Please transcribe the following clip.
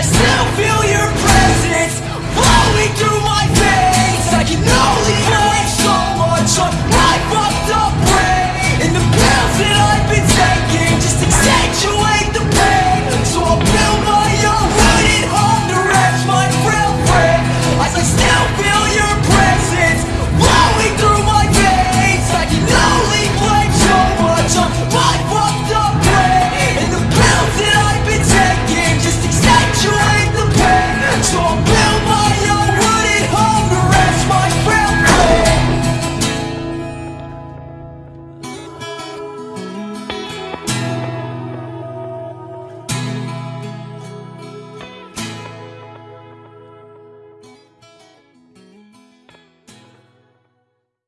myself